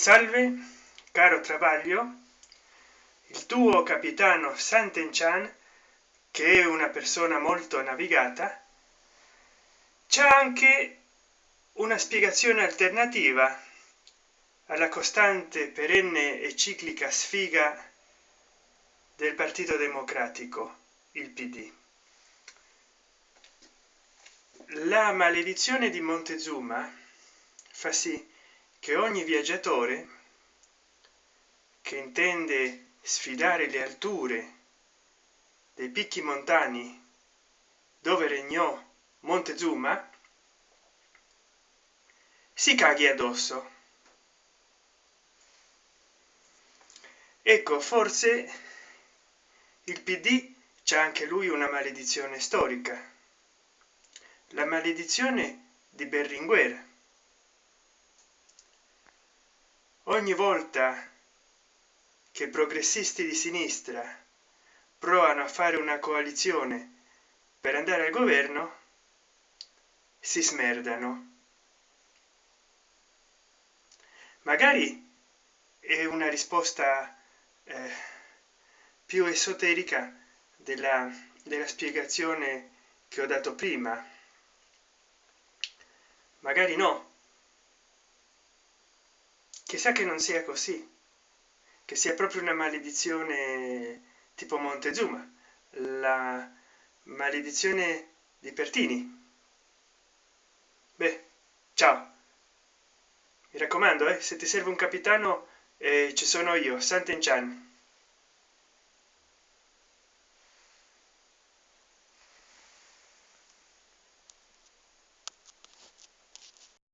salve caro travaglio. Il tuo capitano Sant'Enchan che è una persona molto navigata c'è anche una spiegazione alternativa alla costante perenne e ciclica sfiga del partito democratico il pd la maledizione di montezuma fa sì che ogni viaggiatore che intende sfidare le alture dei picchi montani dove regnò montezuma si caghi addosso. Ecco forse il pd c'è anche lui una maledizione storica la maledizione di berlinguer ogni volta che progressisti di sinistra provano a fare una coalizione per andare al governo si smerdano. Magari è una risposta eh, più esoterica della, della spiegazione che ho dato prima. Magari no chissà che non sia così. Che sia proprio una maledizione tipo montezuma. La maledizione di pertini. Beh ciao. Mi raccomando eh, se ti serve un capitano eh, ci sono io sant'enchan